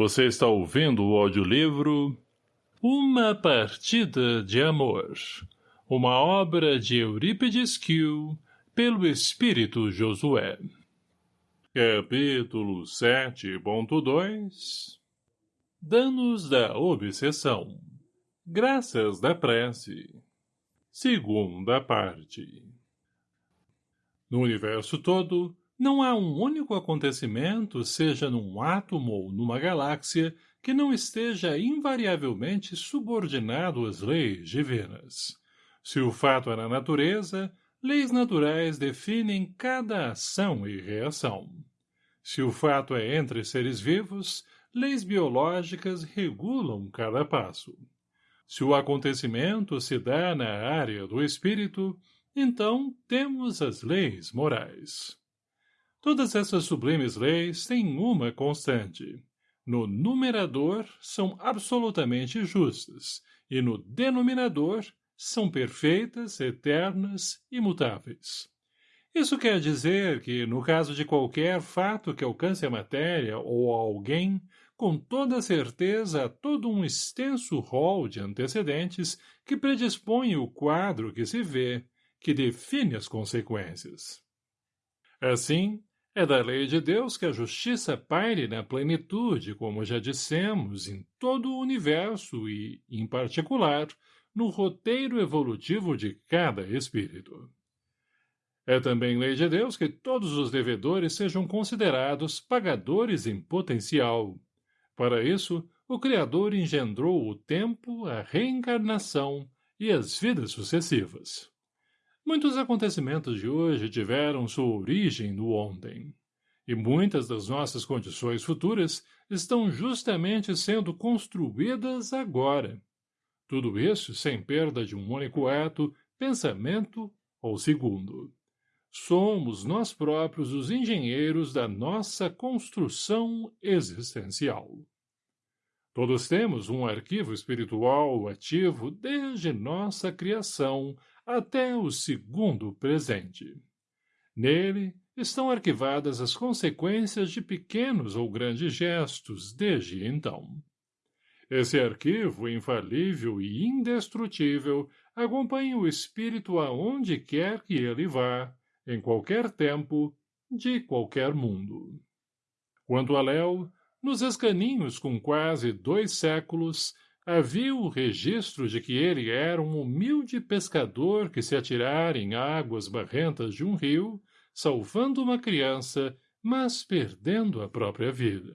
Você está ouvindo o audiolivro Uma Partida de Amor, uma obra de Eurípides Kiel, pelo Espírito Josué. Capítulo 7.2 Danos da Obsessão. Graças da Prece. Segunda parte. No universo todo, não há um único acontecimento, seja num átomo ou numa galáxia, que não esteja invariavelmente subordinado às leis divinas. Se o fato é na natureza, leis naturais definem cada ação e reação. Se o fato é entre seres vivos, leis biológicas regulam cada passo. Se o acontecimento se dá na área do espírito, então temos as leis morais. Todas essas sublimes leis têm uma constante. No numerador são absolutamente justas, e no denominador são perfeitas, eternas, imutáveis. Isso quer dizer que, no caso de qualquer fato que alcance a matéria ou alguém, com toda certeza há todo um extenso rol de antecedentes que predispõe o quadro que se vê, que define as consequências. Assim, é da lei de Deus que a justiça paire na plenitude, como já dissemos, em todo o universo e, em particular, no roteiro evolutivo de cada espírito. É também lei de Deus que todos os devedores sejam considerados pagadores em potencial. Para isso, o Criador engendrou o tempo, a reencarnação e as vidas sucessivas. Muitos acontecimentos de hoje tiveram sua origem no ontem. E muitas das nossas condições futuras estão justamente sendo construídas agora. Tudo isso sem perda de um único ato, pensamento ou segundo. Somos nós próprios os engenheiros da nossa construção existencial. Todos temos um arquivo espiritual ativo desde nossa criação até o segundo presente. Nele estão arquivadas as consequências de pequenos ou grandes gestos desde então. Esse arquivo infalível e indestrutível acompanha o espírito aonde quer que ele vá, em qualquer tempo, de qualquer mundo. Quanto a Léo, nos escaninhos com quase dois séculos, havia o registro de que ele era um humilde pescador que se atirara em águas barrentas de um rio, salvando uma criança, mas perdendo a própria vida.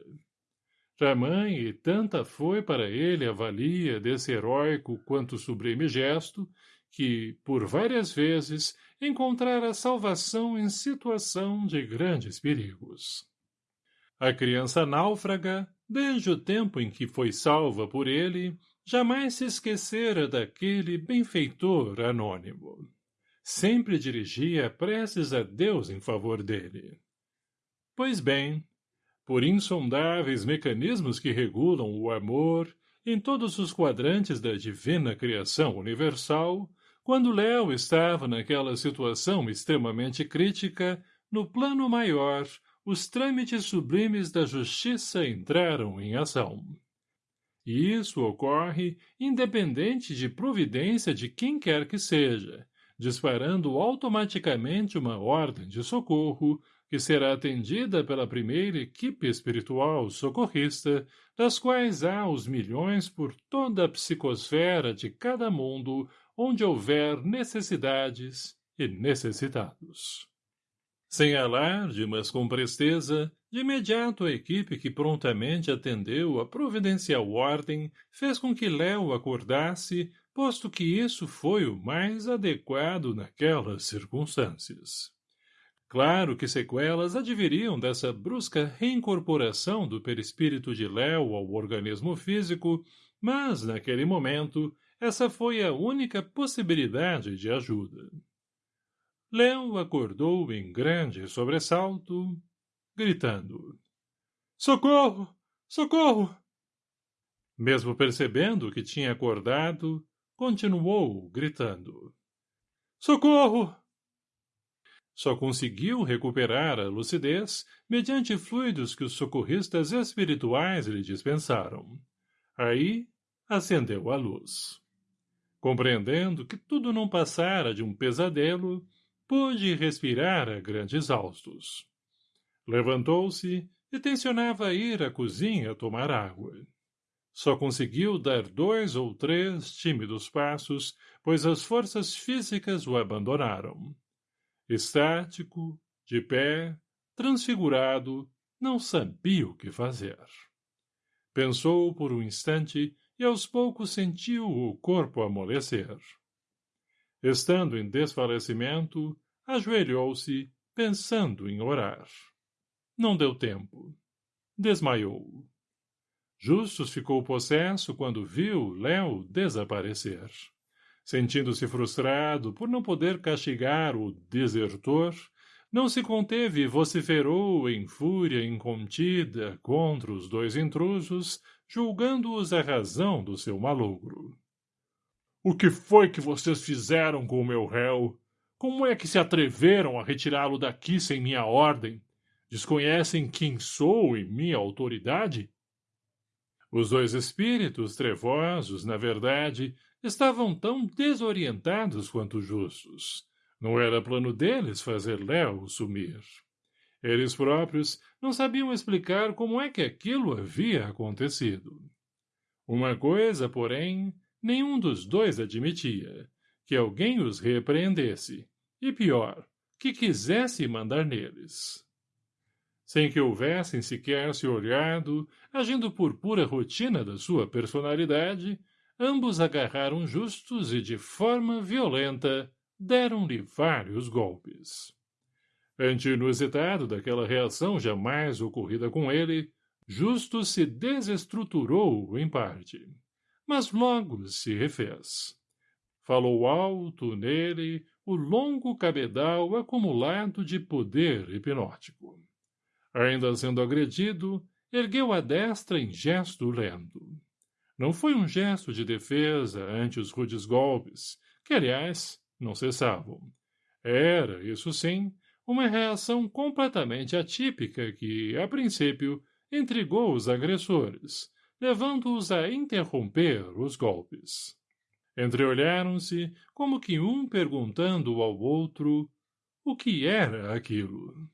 Tamanha e tanta foi para ele a valia desse heróico quanto sublime gesto, que, por várias vezes, encontrara salvação em situação de grandes perigos. A criança náufraga, desde o tempo em que foi salva por ele, jamais se esquecera daquele benfeitor anônimo. Sempre dirigia preces a Deus em favor dele. Pois bem, por insondáveis mecanismos que regulam o amor em todos os quadrantes da divina criação universal, quando Léo estava naquela situação extremamente crítica, no plano maior, os trâmites sublimes da justiça entraram em ação. E isso ocorre independente de providência de quem quer que seja, disparando automaticamente uma ordem de socorro que será atendida pela primeira equipe espiritual socorrista, das quais há os milhões por toda a psicosfera de cada mundo onde houver necessidades e necessitados. Sem alarde, mas com presteza, de imediato a equipe que prontamente atendeu a providencial ordem fez com que Léo acordasse, posto que isso foi o mais adequado naquelas circunstâncias. Claro que sequelas adviriam dessa brusca reincorporação do perispírito de Léo ao organismo físico, mas, naquele momento, essa foi a única possibilidade de ajuda. Léo acordou em grande sobressalto, gritando. Socorro! Socorro! Mesmo percebendo que tinha acordado, continuou gritando. Socorro! só conseguiu recuperar a lucidez mediante fluidos que os socorristas espirituais lhe dispensaram. Aí, acendeu a luz. Compreendendo que tudo não passara de um pesadelo, pôde respirar a grandes altos. Levantou-se e tencionava ir à cozinha tomar água. Só conseguiu dar dois ou três tímidos passos, pois as forças físicas o abandonaram. Estático, de pé, transfigurado, não sabia o que fazer. Pensou por um instante e aos poucos sentiu o corpo amolecer. Estando em desfalecimento, ajoelhou-se, pensando em orar. Não deu tempo. Desmaiou. Justus ficou possesso quando viu Léo desaparecer. Sentindo-se frustrado por não poder castigar o desertor, não se conteve e vociferou em fúria incontida contra os dois intrusos, julgando-os a razão do seu malogro. O que foi que vocês fizeram com o meu réu? Como é que se atreveram a retirá-lo daqui sem minha ordem? Desconhecem quem sou e minha autoridade? Os dois espíritos trevosos, na verdade, estavam tão desorientados quanto justos. Não era plano deles fazer Léo sumir. Eles próprios não sabiam explicar como é que aquilo havia acontecido. Uma coisa, porém, nenhum dos dois admitia, que alguém os repreendesse, e pior, que quisesse mandar neles. Sem que houvessem sequer se olhado, agindo por pura rotina da sua personalidade, ambos agarraram justos e, de forma violenta, deram-lhe vários golpes. Ante inusitado daquela reação jamais ocorrida com ele, Justo se desestruturou em parte, mas logo se refez. Falou alto nele o longo cabedal acumulado de poder hipnótico. Ainda sendo agredido, ergueu a destra em gesto lento. Não foi um gesto de defesa ante os rudes golpes, que, aliás, não cessavam. Era, isso sim, uma reação completamente atípica que, a princípio, intrigou os agressores, levando-os a interromper os golpes. Entreolharam-se, como que um perguntando ao outro o que era aquilo.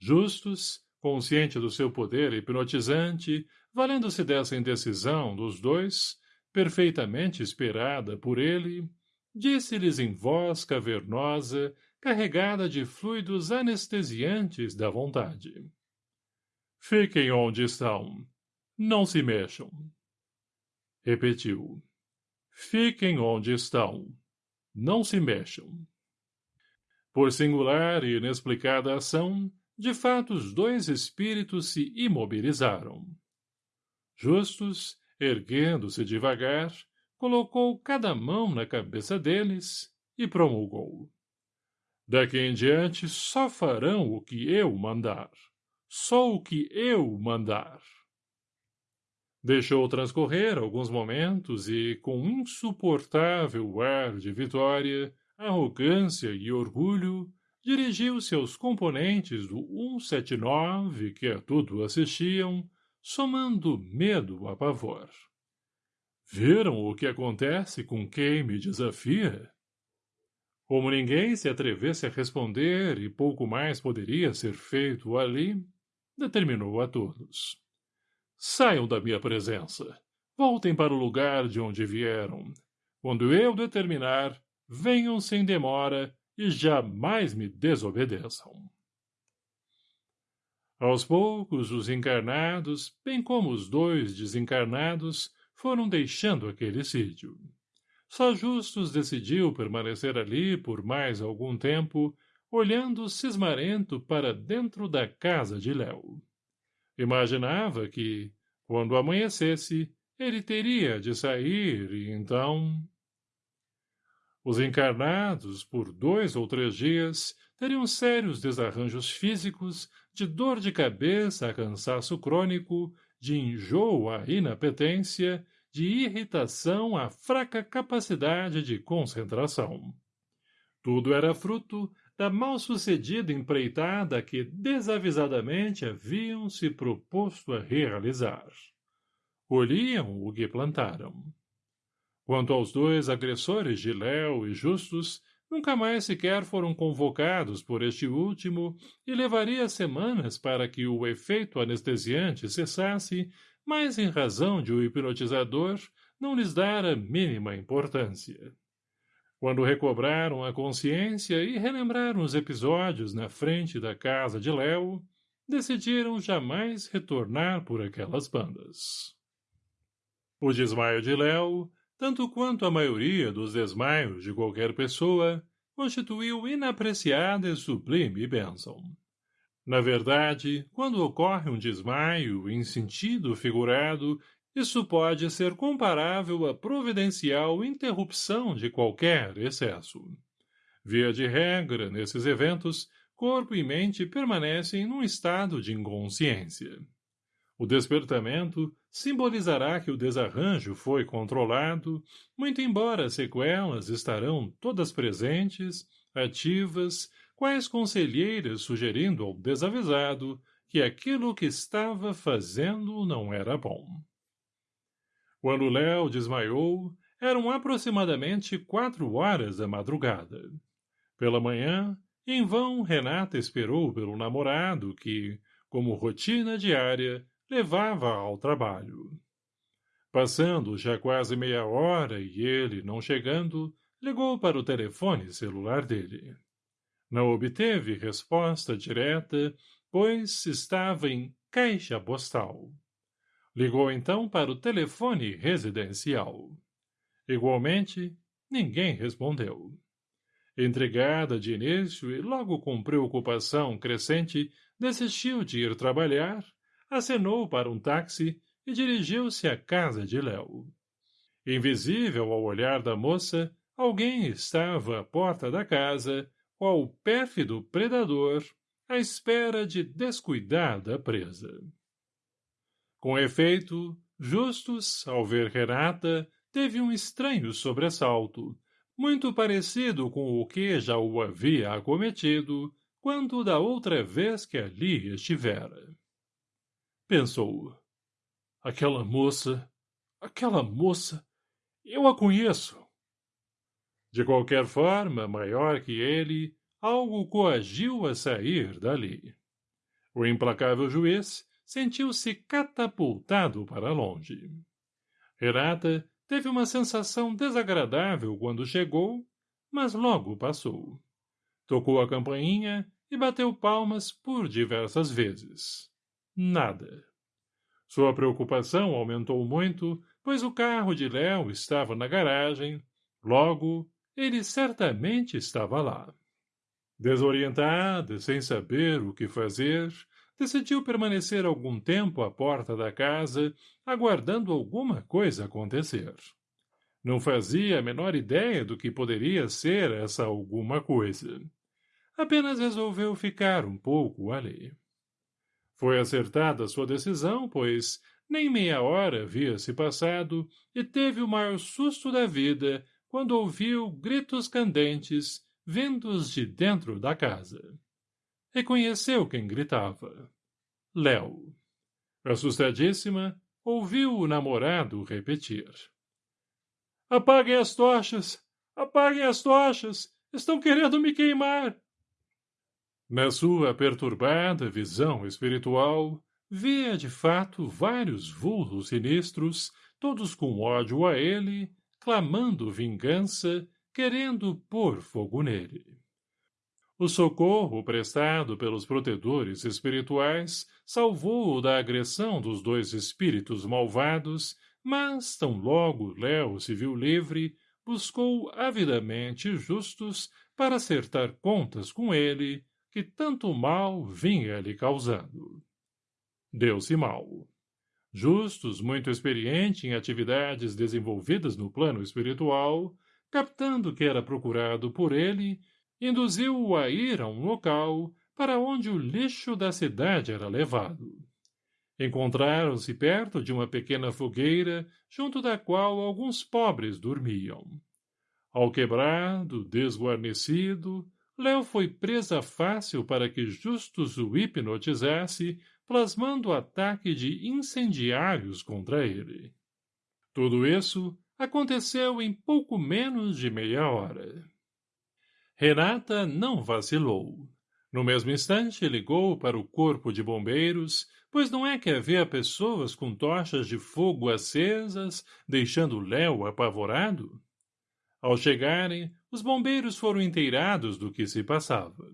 Justus, consciente do seu poder hipnotizante, valendo-se dessa indecisão dos dois, perfeitamente esperada por ele, disse-lhes em voz cavernosa, carregada de fluidos anestesiantes da vontade. Fiquem onde estão. Não se mexam. Repetiu. Fiquem onde estão. Não se mexam. Por singular e inexplicada ação, de fato os dois espíritos se imobilizaram. Justus, erguendo-se devagar, colocou cada mão na cabeça deles e promulgou. Daqui em diante só farão o que eu mandar. Só o que eu mandar. Deixou transcorrer alguns momentos e, com insuportável ar de vitória, arrogância e orgulho, dirigiu-se aos componentes do 179 que a tudo assistiam, somando medo a pavor. Viram o que acontece com quem me desafia? Como ninguém se atrevesse a responder e pouco mais poderia ser feito ali, determinou a todos. Saiam da minha presença. Voltem para o lugar de onde vieram. Quando eu determinar, venham sem demora e jamais me desobedeçam. Aos poucos, os encarnados, bem como os dois desencarnados, foram deixando aquele sítio. Só Justus decidiu permanecer ali por mais algum tempo, olhando cismarento para dentro da casa de Léo. Imaginava que, quando amanhecesse, ele teria de sair e então... Os encarnados, por dois ou três dias, teriam sérios desarranjos físicos, de dor de cabeça a cansaço crônico, de enjoo à inapetência, de irritação à fraca capacidade de concentração. Tudo era fruto da mal-sucedida empreitada que desavisadamente haviam se proposto a realizar. Colhiam o que plantaram. Quanto aos dois agressores de Léo e Justus, nunca mais sequer foram convocados por este último e levaria semanas para que o efeito anestesiante cessasse, mas em razão de o hipnotizador não lhes dar a mínima importância. Quando recobraram a consciência e relembraram os episódios na frente da casa de Léo, decidiram jamais retornar por aquelas bandas. O desmaio de Léo, tanto quanto a maioria dos desmaios de qualquer pessoa, constituiu inapreciada e sublime bênção. Na verdade, quando ocorre um desmaio em sentido figurado isso pode ser comparável à providencial interrupção de qualquer excesso. Via de regra, nesses eventos, corpo e mente permanecem num estado de inconsciência. O despertamento simbolizará que o desarranjo foi controlado, muito embora as sequelas estarão todas presentes, ativas, quais conselheiras sugerindo ao desavisado que aquilo que estava fazendo não era bom. Quando Léo desmaiou, eram aproximadamente quatro horas da madrugada. Pela manhã, em vão Renata esperou pelo namorado que, como rotina diária, levava ao trabalho. Passando já quase meia hora e ele, não chegando, ligou para o telefone celular dele. Não obteve resposta direta, pois estava em caixa postal. Ligou então para o telefone residencial. Igualmente, ninguém respondeu. Entregada de início e logo com preocupação crescente, desistiu de ir trabalhar, acenou para um táxi e dirigiu-se à casa de Léo. Invisível ao olhar da moça, alguém estava à porta da casa, qual pérfido predador, à espera de descuidar da presa. Com efeito, Justus, ao ver Renata, teve um estranho sobressalto, muito parecido com o que já o havia acometido quando da outra vez que ali estivera. Pensou. Aquela moça, aquela moça, eu a conheço. De qualquer forma, maior que ele, algo coagiu a sair dali. O implacável juiz sentiu-se catapultado para longe. Renata teve uma sensação desagradável quando chegou, mas logo passou. Tocou a campainha e bateu palmas por diversas vezes. Nada. Sua preocupação aumentou muito, pois o carro de Léo estava na garagem, logo, ele certamente estava lá. Desorientada, sem saber o que fazer, decidiu permanecer algum tempo à porta da casa, aguardando alguma coisa acontecer. Não fazia a menor ideia do que poderia ser essa alguma coisa. Apenas resolveu ficar um pouco ali. Foi acertada sua decisão, pois nem meia hora havia se passado e teve o maior susto da vida quando ouviu gritos candentes vindos de dentro da casa. Reconheceu quem gritava. Léo. Assustadíssima, ouviu o namorado repetir. Apaguem as tochas! Apaguem as tochas! Estão querendo me queimar! Na sua perturbada visão espiritual, via de fato vários vultos sinistros, todos com ódio a ele, clamando vingança, querendo pôr fogo nele. O socorro prestado pelos protetores espirituais salvou-o da agressão dos dois espíritos malvados, mas, tão logo Léo se viu livre, buscou avidamente justos para acertar contas com ele, que tanto mal vinha lhe causando. Deu-se mal. Justus, muito experiente em atividades desenvolvidas no plano espiritual, captando que era procurado por ele, induziu-o a ir a um local para onde o lixo da cidade era levado. Encontraram-se perto de uma pequena fogueira, junto da qual alguns pobres dormiam. Alquebrado, desguarnecido, Léo foi presa fácil para que Justus o hipnotizasse, plasmando ataque de incendiários contra ele. Tudo isso aconteceu em pouco menos de meia hora. Renata não vacilou. No mesmo instante, ligou para o corpo de bombeiros, pois não é que havia pessoas com tochas de fogo acesas, deixando Léo apavorado? Ao chegarem, os bombeiros foram inteirados do que se passava.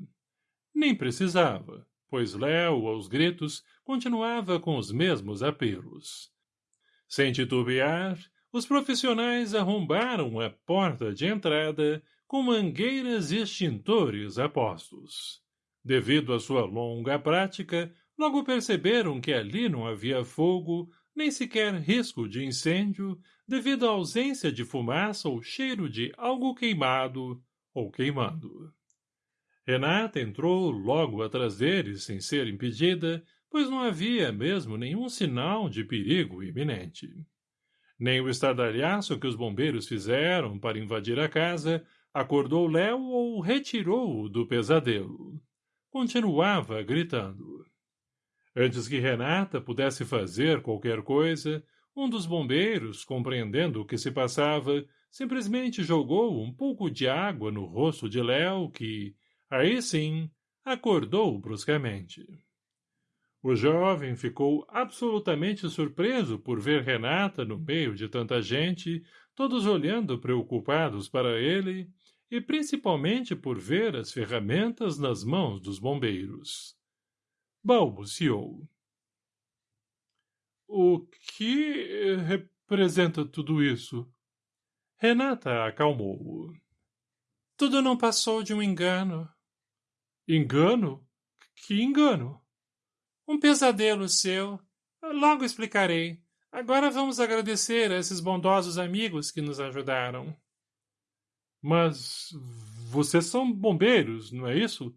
Nem precisava, pois Léo, aos gritos, continuava com os mesmos apelos. Sem titubear, os profissionais arrombaram a porta de entrada com mangueiras e extintores apostos. Devido à sua longa prática, Logo perceberam que ali não havia fogo, nem sequer risco de incêndio, devido à ausência de fumaça ou cheiro de algo queimado ou queimando. Renata entrou logo atrás deles sem ser impedida, pois não havia mesmo nenhum sinal de perigo iminente. Nem o estardalhaço que os bombeiros fizeram para invadir a casa acordou Léo ou retirou-o do pesadelo. Continuava gritando. Antes que Renata pudesse fazer qualquer coisa, um dos bombeiros, compreendendo o que se passava, simplesmente jogou um pouco de água no rosto de Léo, que, aí sim, acordou bruscamente. O jovem ficou absolutamente surpreso por ver Renata no meio de tanta gente, todos olhando preocupados para ele, e principalmente por ver as ferramentas nas mãos dos bombeiros balbuciou. O que representa tudo isso? Renata acalmou-o. Tudo não passou de um engano. Engano? Que engano? Um pesadelo seu. Logo explicarei. Agora vamos agradecer a esses bondosos amigos que nos ajudaram. Mas vocês são bombeiros, não é isso?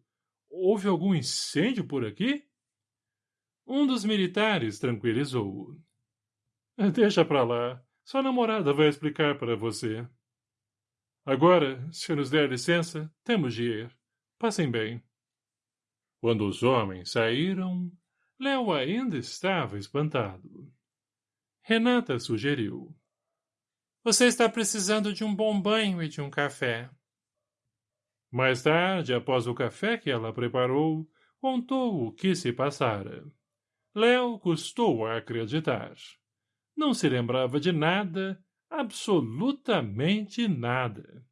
Houve algum incêndio por aqui? Um dos militares tranquilizou-o. Deixa pra lá. Sua namorada vai explicar para você. Agora, se nos der licença, temos de ir. Passem bem. Quando os homens saíram, Léo ainda estava espantado. Renata sugeriu. Você está precisando de um bom banho e de um café. Mais tarde, após o café que ela preparou, contou o que se passara. Léo custou a acreditar. Não se lembrava de nada, absolutamente nada.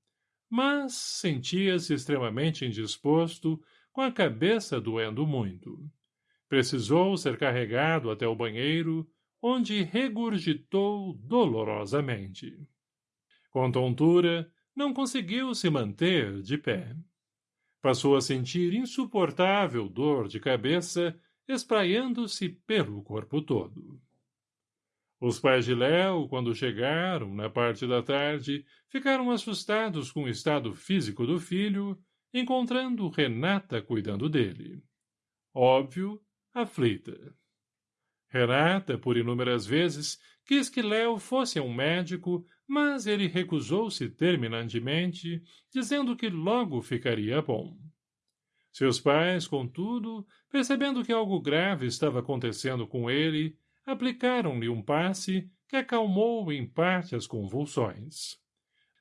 Mas sentia-se extremamente indisposto, com a cabeça doendo muito. Precisou ser carregado até o banheiro, onde regurgitou dolorosamente. Com tontura, não conseguiu se manter de pé. Passou a sentir insuportável dor de cabeça espraiando-se pelo corpo todo. Os pais de Léo, quando chegaram, na parte da tarde, ficaram assustados com o estado físico do filho, encontrando Renata cuidando dele. Óbvio, aflita. Renata, por inúmeras vezes, quis que Léo fosse um médico, mas ele recusou-se terminantemente, dizendo que logo ficaria bom. Seus pais, contudo, percebendo que algo grave estava acontecendo com ele, aplicaram-lhe um passe que acalmou em parte as convulsões.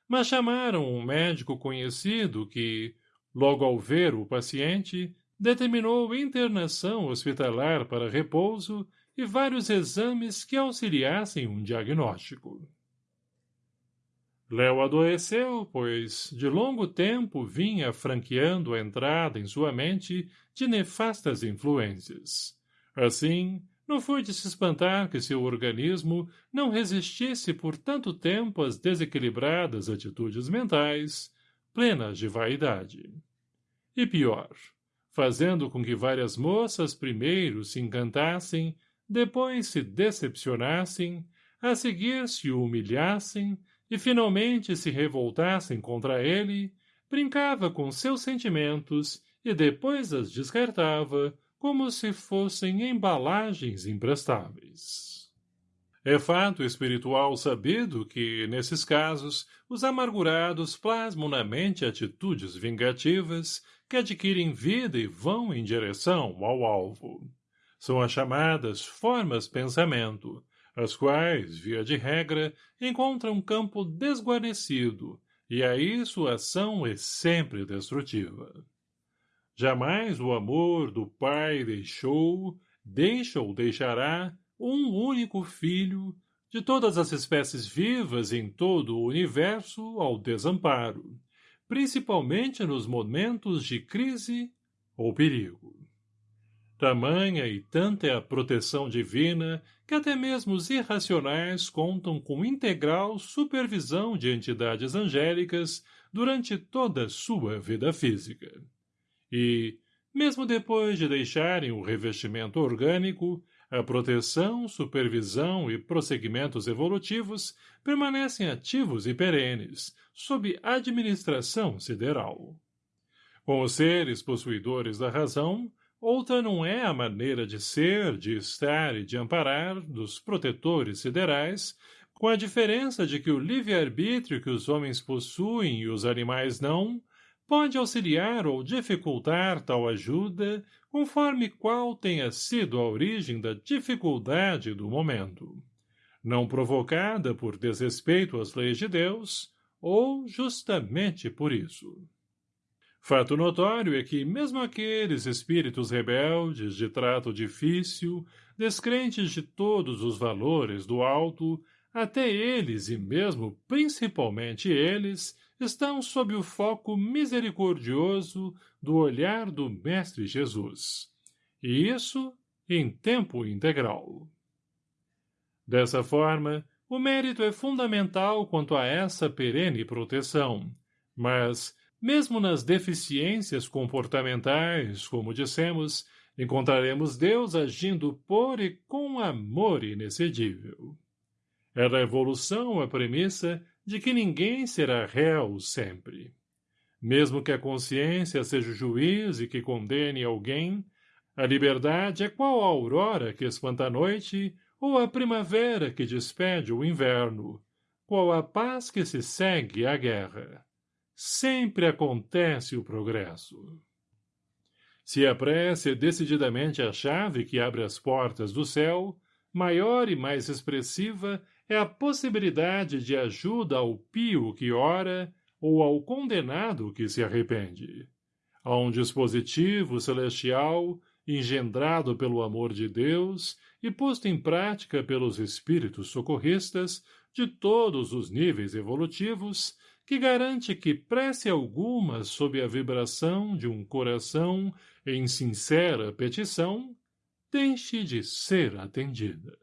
Mas chamaram um médico conhecido que, logo ao ver o paciente, determinou internação hospitalar para repouso e vários exames que auxiliassem um diagnóstico. Léo adoeceu, pois de longo tempo vinha franqueando a entrada em sua mente de nefastas influências. Assim, não foi de se espantar que seu organismo não resistisse por tanto tempo às desequilibradas atitudes mentais, plenas de vaidade. E pior, fazendo com que várias moças primeiro se encantassem, depois se decepcionassem, a seguir se humilhassem, e finalmente se revoltassem contra ele, brincava com seus sentimentos e depois as descartava como se fossem embalagens imprestáveis. É fato espiritual sabido que, nesses casos, os amargurados plasmam na mente atitudes vingativas que adquirem vida e vão em direção ao alvo. São as chamadas formas pensamento, as quais, via de regra, encontram campo desguarnecido, e aí sua ação é sempre destrutiva. Jamais o amor do pai deixou, deixa ou deixará, um único filho, de todas as espécies vivas em todo o universo ao desamparo, principalmente nos momentos de crise ou perigo. Tamanha e tanta é a proteção divina que até mesmo os irracionais contam com integral supervisão de entidades angélicas durante toda a sua vida física. E, mesmo depois de deixarem o revestimento orgânico, a proteção, supervisão e prosseguimentos evolutivos permanecem ativos e perenes, sob administração sideral. Com os seres possuidores da razão, Outra não é a maneira de ser, de estar e de amparar dos protetores siderais, com a diferença de que o livre-arbítrio que os homens possuem e os animais não, pode auxiliar ou dificultar tal ajuda, conforme qual tenha sido a origem da dificuldade do momento, não provocada por desrespeito às leis de Deus, ou justamente por isso. Fato notório é que, mesmo aqueles espíritos rebeldes de trato difícil, descrentes de todos os valores do alto, até eles e mesmo principalmente eles estão sob o foco misericordioso do olhar do Mestre Jesus. E isso em tempo integral. Dessa forma, o mérito é fundamental quanto a essa perene proteção, mas, mesmo nas deficiências comportamentais, como dissemos, encontraremos Deus agindo por e com amor inexcedível. É da evolução a premissa de que ninguém será réu sempre. Mesmo que a consciência seja o juiz e que condene alguém, a liberdade é qual a aurora que espanta a noite ou a primavera que despede o inverno, qual a paz que se segue à guerra sempre acontece o progresso. Se a prece é decididamente a chave que abre as portas do céu, maior e mais expressiva é a possibilidade de ajuda ao pio que ora ou ao condenado que se arrepende. A um dispositivo celestial, engendrado pelo amor de Deus e posto em prática pelos espíritos socorristas de todos os níveis evolutivos, que garante que prece alguma sob a vibração de um coração em sincera petição deixe de ser atendida.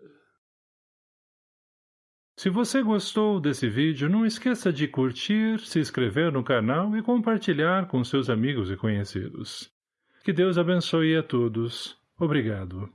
Se você gostou desse vídeo, não esqueça de curtir, se inscrever no canal e compartilhar com seus amigos e conhecidos. Que Deus abençoe a todos. Obrigado.